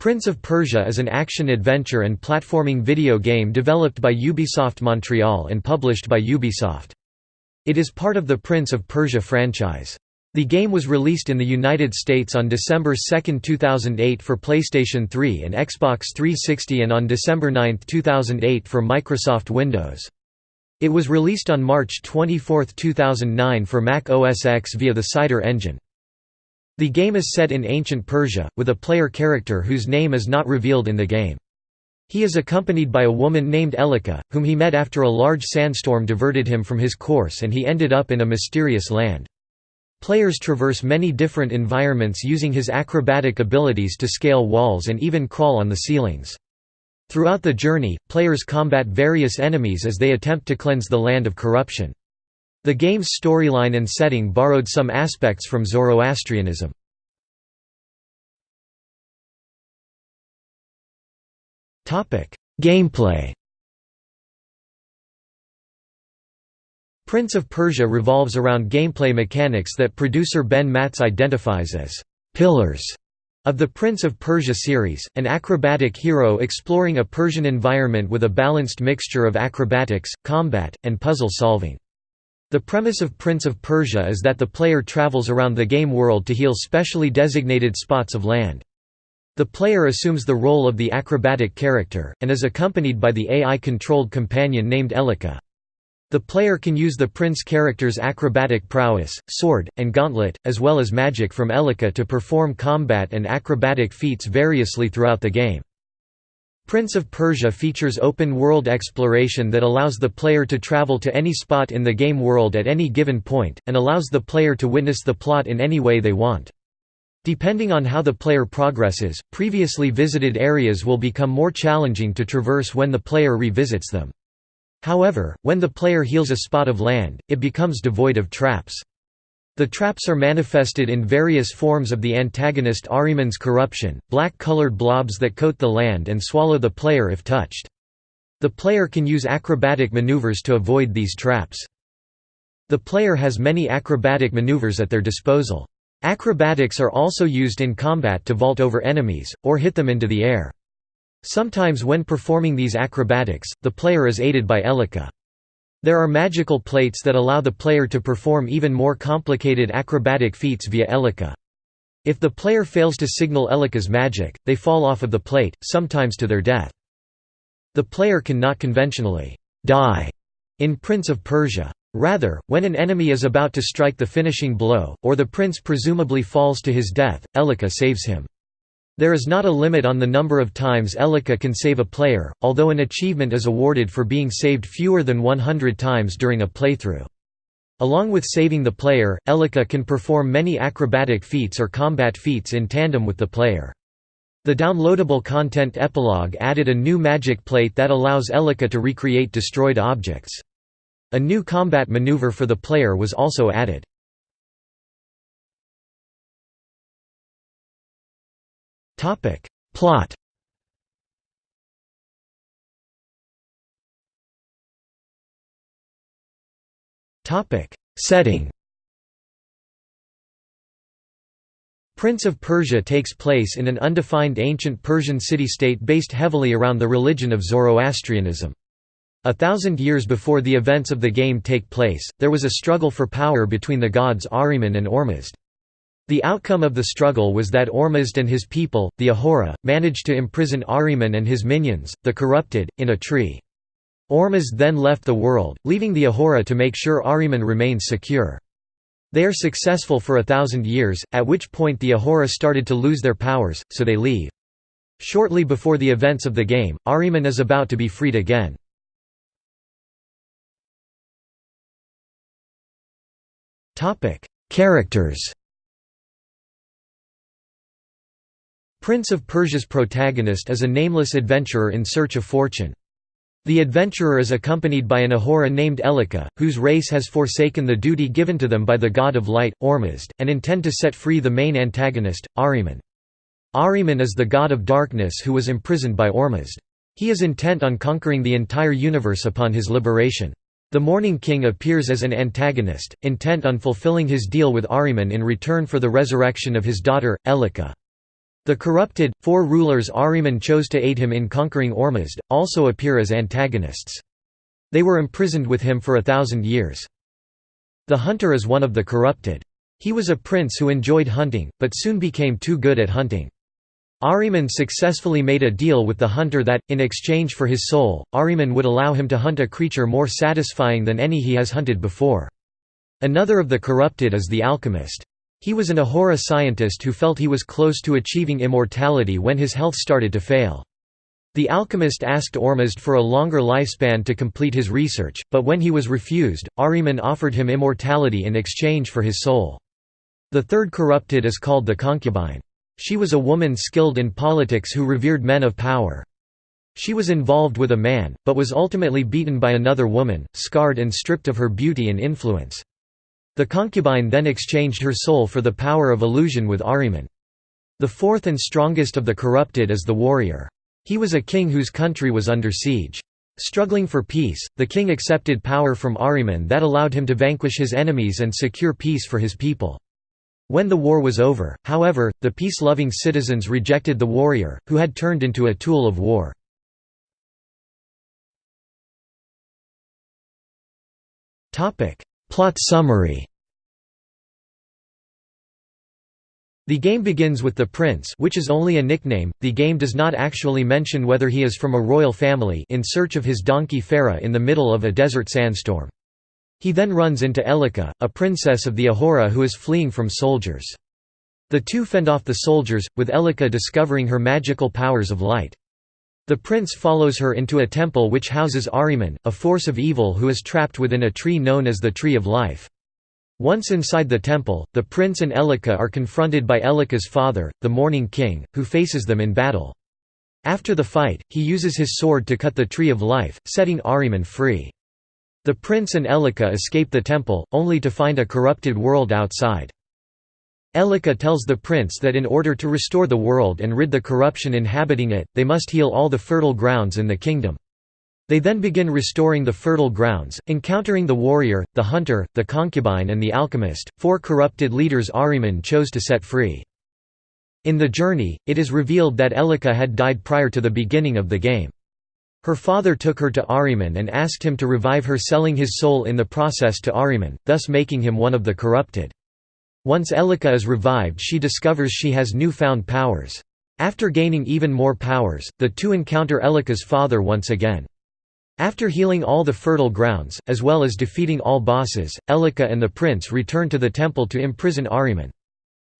Prince of Persia is an action-adventure and platforming video game developed by Ubisoft Montreal and published by Ubisoft. It is part of the Prince of Persia franchise. The game was released in the United States on December 2, 2008 for PlayStation 3 and Xbox 360 and on December 9, 2008 for Microsoft Windows. It was released on March 24, 2009 for Mac OS X via the Cider engine. The game is set in ancient Persia, with a player character whose name is not revealed in the game. He is accompanied by a woman named Elika, whom he met after a large sandstorm diverted him from his course and he ended up in a mysterious land. Players traverse many different environments using his acrobatic abilities to scale walls and even crawl on the ceilings. Throughout the journey, players combat various enemies as they attempt to cleanse the land of corruption. The game's storyline and setting borrowed some aspects from Zoroastrianism. Gameplay Prince of Persia revolves around gameplay mechanics that producer Ben Mattes identifies as «pillars» of the Prince of Persia series, an acrobatic hero exploring a Persian environment with a balanced mixture of acrobatics, combat, and puzzle solving. The premise of Prince of Persia is that the player travels around the game world to heal specially designated spots of land. The player assumes the role of the acrobatic character, and is accompanied by the AI-controlled companion named Elika. The player can use the prince character's acrobatic prowess, sword, and gauntlet, as well as magic from Elika to perform combat and acrobatic feats variously throughout the game. Prince of Persia features open-world exploration that allows the player to travel to any spot in the game world at any given point, and allows the player to witness the plot in any way they want. Depending on how the player progresses, previously visited areas will become more challenging to traverse when the player revisits them. However, when the player heals a spot of land, it becomes devoid of traps. The traps are manifested in various forms of the antagonist Ahriman's corruption, black-colored blobs that coat the land and swallow the player if touched. The player can use acrobatic maneuvers to avoid these traps. The player has many acrobatic maneuvers at their disposal. Acrobatics are also used in combat to vault over enemies, or hit them into the air. Sometimes when performing these acrobatics, the player is aided by Elika. There are magical plates that allow the player to perform even more complicated acrobatic feats via Elika. If the player fails to signal Elika's magic, they fall off of the plate, sometimes to their death. The player can not conventionally die in Prince of Persia. Rather, when an enemy is about to strike the finishing blow, or the prince presumably falls to his death, Elika saves him. There is not a limit on the number of times Elika can save a player, although an achievement is awarded for being saved fewer than 100 times during a playthrough. Along with saving the player, Elika can perform many acrobatic feats or combat feats in tandem with the player. The downloadable content epilogue added a new magic plate that allows Elika to recreate destroyed objects. A new combat maneuver for the player was also added. Topic Plot Topic Setting Prince of Persia takes place in an undefined ancient Persian city-state based heavily around the religion of Zoroastrianism. A thousand years before the events of the game take place, there was a struggle for power between the gods Ahriman and Ormuzd. The outcome of the struggle was that Ormuzd and his people, the Ahura, managed to imprison Ahriman and his minions, the corrupted, in a tree. Ormuzd then left the world, leaving the Ahura to make sure Ahriman remains secure. They are successful for a thousand years, at which point the Ahura started to lose their powers, so they leave. Shortly before the events of the game, Ahriman is about to be freed again. Characters Prince of Persia's protagonist is a nameless adventurer in search of fortune. The adventurer is accompanied by an Ahura named Elika, whose race has forsaken the duty given to them by the god of light, Ormuzd, and intend to set free the main antagonist, Ahriman. Ahriman is the god of darkness who was imprisoned by Ormuzd. He is intent on conquering the entire universe upon his liberation. The Mourning King appears as an antagonist, intent on fulfilling his deal with Ahriman in return for the resurrection of his daughter, Elika. The corrupted, four rulers Ahriman chose to aid him in conquering Ormuzd, also appear as antagonists. They were imprisoned with him for a thousand years. The hunter is one of the corrupted. He was a prince who enjoyed hunting, but soon became too good at hunting. Ahriman successfully made a deal with the hunter that, in exchange for his soul, Ahriman would allow him to hunt a creature more satisfying than any he has hunted before. Another of the corrupted is the alchemist. He was an Ahura scientist who felt he was close to achieving immortality when his health started to fail. The alchemist asked Ormuzd for a longer lifespan to complete his research, but when he was refused, Ahriman offered him immortality in exchange for his soul. The third corrupted is called the concubine. She was a woman skilled in politics who revered men of power. She was involved with a man, but was ultimately beaten by another woman, scarred and stripped of her beauty and influence. The concubine then exchanged her soul for the power of illusion with Ahriman. The fourth and strongest of the corrupted is the warrior. He was a king whose country was under siege. Struggling for peace, the king accepted power from Ahriman that allowed him to vanquish his enemies and secure peace for his people. When the war was over, however, the peace-loving citizens rejected the warrior, who had turned into a tool of war. Plot summary The game begins with the prince which is only a nickname, the game does not actually mention whether he is from a royal family in search of his donkey Farah in the middle of a desert sandstorm. He then runs into Elika, a princess of the Ahura who is fleeing from soldiers. The two fend off the soldiers, with Elika discovering her magical powers of light. The prince follows her into a temple which houses Ahriman, a force of evil who is trapped within a tree known as the Tree of Life. Once inside the temple, the prince and Elika are confronted by Elika's father, the Mourning King, who faces them in battle. After the fight, he uses his sword to cut the Tree of Life, setting Ahriman free. The prince and Elika escape the temple, only to find a corrupted world outside. Elika tells the prince that in order to restore the world and rid the corruption inhabiting it, they must heal all the fertile grounds in the kingdom. They then begin restoring the fertile grounds, encountering the warrior, the hunter, the concubine and the alchemist, four corrupted leaders Ahriman chose to set free. In the journey, it is revealed that Elika had died prior to the beginning of the game. Her father took her to Ahriman and asked him to revive her selling his soul in the process to Ahriman, thus making him one of the corrupted. Once Elika is revived she discovers she has newfound powers. After gaining even more powers, the two encounter Elika's father once again. After healing all the fertile grounds, as well as defeating all bosses, Elika and the prince return to the temple to imprison Ahriman.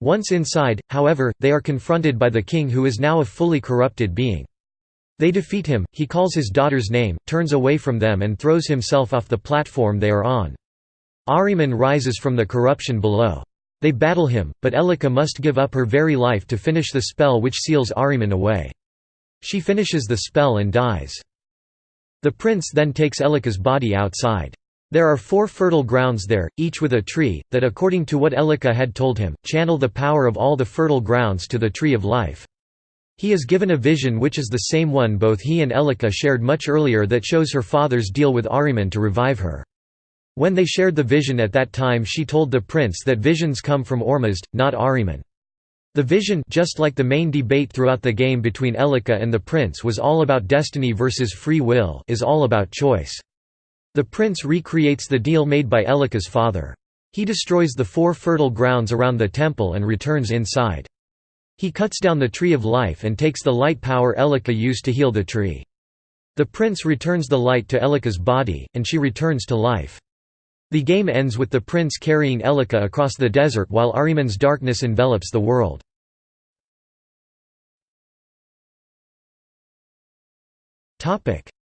Once inside, however, they are confronted by the king who is now a fully corrupted being. They defeat him, he calls his daughter's name, turns away from them and throws himself off the platform they are on. Ahriman rises from the corruption below. They battle him, but Elika must give up her very life to finish the spell which seals Ahriman away. She finishes the spell and dies. The prince then takes Elika's body outside. There are four fertile grounds there, each with a tree, that according to what Elika had told him, channel the power of all the fertile grounds to the tree of life. He is given a vision which is the same one both he and Elika shared much earlier that shows her father's deal with Ahriman to revive her. When they shared the vision at that time she told the prince that visions come from Ormuzd, not Ahriman. The vision just like the main debate throughout the game between Elika and the prince was all about destiny versus free will is all about choice. The prince recreates the deal made by Elika's father. He destroys the four fertile grounds around the temple and returns inside. He cuts down the tree of life and takes the light power Elika used to heal the tree. The prince returns the light to Elika's body, and she returns to life. The game ends with the prince carrying Elika across the desert while Ahriman's darkness envelops the world.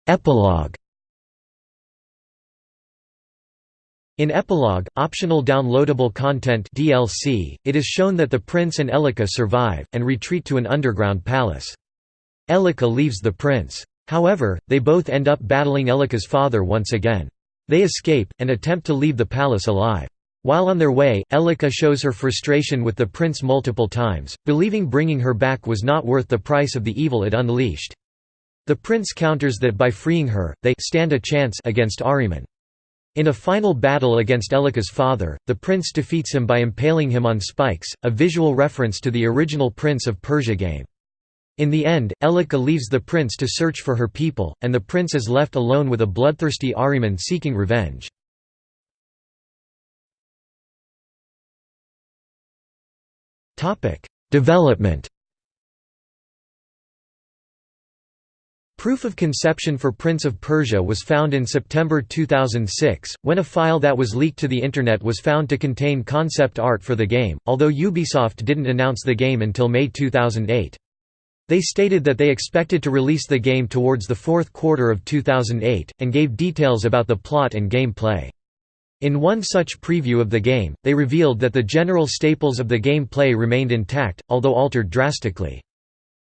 Epilogue. In Epilogue, optional downloadable content DLC, it is shown that the prince and Elika survive, and retreat to an underground palace. Elika leaves the prince. However, they both end up battling Elika's father once again. They escape, and attempt to leave the palace alive. While on their way, Elika shows her frustration with the prince multiple times, believing bringing her back was not worth the price of the evil it unleashed. The prince counters that by freeing her, they stand a chance against Ahriman. In a final battle against Elika's father, the prince defeats him by impaling him on spikes, a visual reference to the original Prince of Persia game. In the end, Elika leaves the prince to search for her people, and the prince is left alone with a bloodthirsty Ahriman seeking revenge. Development Proof of conception for Prince of Persia was found in September 2006, when a file that was leaked to the Internet was found to contain concept art for the game, although Ubisoft didn't announce the game until May 2008. They stated that they expected to release the game towards the fourth quarter of 2008, and gave details about the plot and gameplay. In one such preview of the game, they revealed that the general staples of the gameplay remained intact, although altered drastically.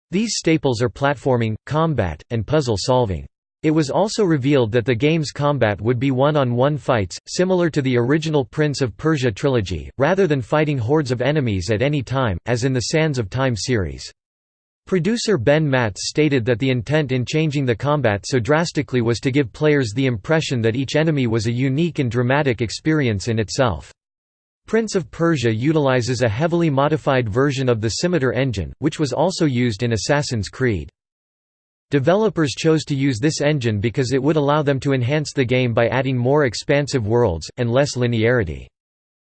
These staples are platforming, combat, and puzzle solving. It was also revealed that the game's combat would be one-on-one -on -one fights, similar to the original Prince of Persia trilogy, rather than fighting hordes of enemies at any time, as in the Sands of Time series. Producer Ben Mattes stated that the intent in changing the combat so drastically was to give players the impression that each enemy was a unique and dramatic experience in itself. Prince of Persia utilizes a heavily modified version of the Scimitar engine, which was also used in Assassin's Creed. Developers chose to use this engine because it would allow them to enhance the game by adding more expansive worlds, and less linearity.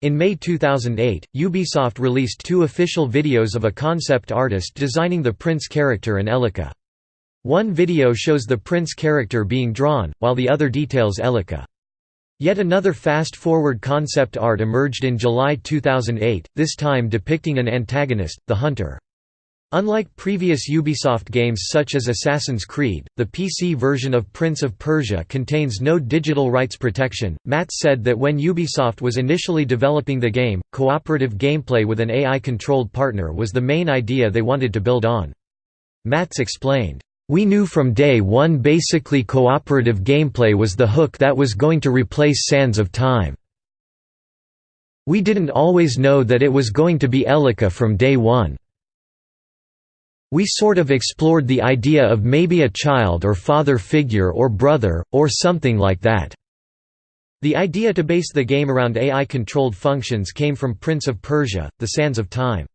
In May 2008, Ubisoft released two official videos of a concept artist designing the Prince character and Elika. One video shows the Prince character being drawn, while the other details Elika. Yet another fast-forward concept art emerged in July 2008, this time depicting an antagonist, the Hunter. Unlike previous Ubisoft games such as Assassin's Creed, the PC version of Prince of Persia contains no digital rights protection. Mattes said that when Ubisoft was initially developing the game, cooperative gameplay with an AI-controlled partner was the main idea they wanted to build on. Mattes explained, we knew from day one basically cooperative gameplay was the hook that was going to replace Sands of Time. We didn't always know that it was going to be Elika from day one. We sort of explored the idea of maybe a child or father figure or brother, or something like that. The idea to base the game around AI-controlled functions came from Prince of Persia, The Sands of Time.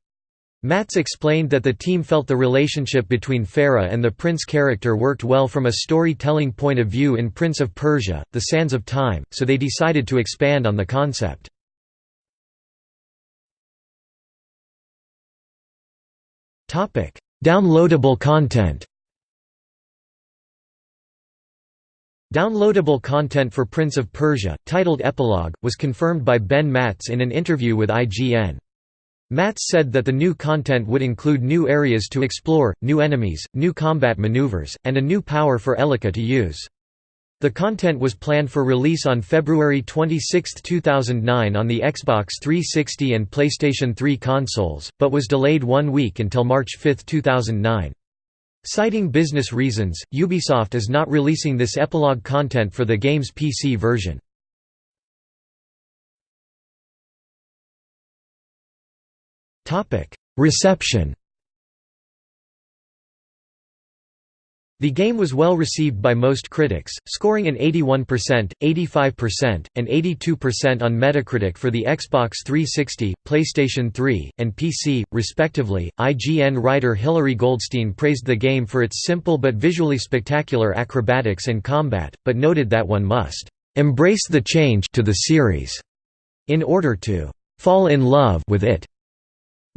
Mattes explained that the team felt the relationship between Farah and the prince character worked well from a storytelling point of view in Prince of Persia, The Sands of Time, so they decided to expand on the concept. Downloadable content Downloadable content for Prince of Persia, titled Epilogue, was confirmed by Ben Mattes in an interview with IGN. Mattes said that the new content would include new areas to explore, new enemies, new combat maneuvers, and a new power for Elika to use. The content was planned for release on February 26, 2009 on the Xbox 360 and PlayStation 3 consoles, but was delayed one week until March 5, 2009. Citing business reasons, Ubisoft is not releasing this epilogue content for the game's PC version. Reception The game was well received by most critics, scoring an 81%, 85%, and 82% on Metacritic for the Xbox 360, PlayStation 3, and PC, respectively. IGN writer Hilary Goldstein praised the game for its simple but visually spectacular acrobatics and combat, but noted that one must embrace the change to the series in order to fall in love with it.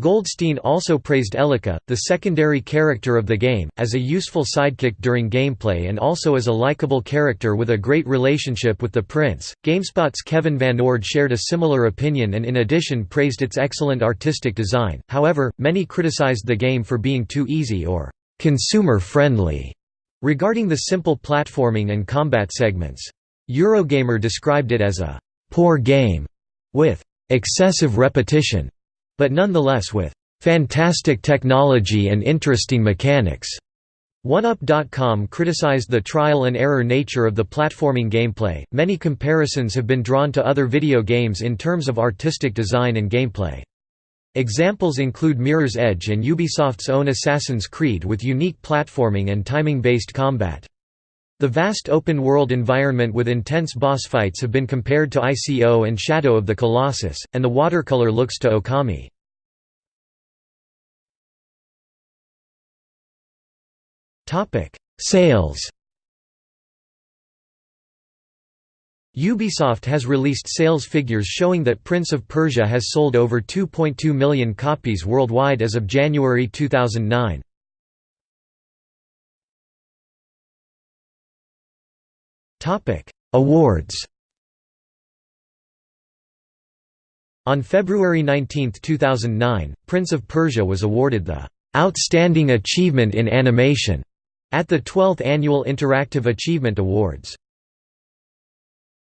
Goldstein also praised Elika, the secondary character of the game, as a useful sidekick during gameplay and also as a likable character with a great relationship with the prince. GameSpot's Kevin Van Ord shared a similar opinion and in addition praised its excellent artistic design. However, many criticized the game for being too easy or consumer friendly regarding the simple platforming and combat segments. Eurogamer described it as a poor game with excessive repetition but nonetheless with fantastic technology and interesting mechanics. 1UP.com criticized the trial and error nature of the platforming gameplay. Many comparisons have been drawn to other video games in terms of artistic design and gameplay. Examples include Mirror's Edge and Ubisoft's own Assassin's Creed with unique platforming and timing based combat. The vast open-world environment with intense boss fights have been compared to ICO and Shadow of the Colossus, and the watercolor looks to Okami. Sales Ubisoft has released sales figures showing that Prince of Persia has sold over 2.2 million copies worldwide as of January 2009. Awards On February 19, 2009, Prince of Persia was awarded the "'Outstanding Achievement in Animation' at the 12th Annual Interactive Achievement Awards.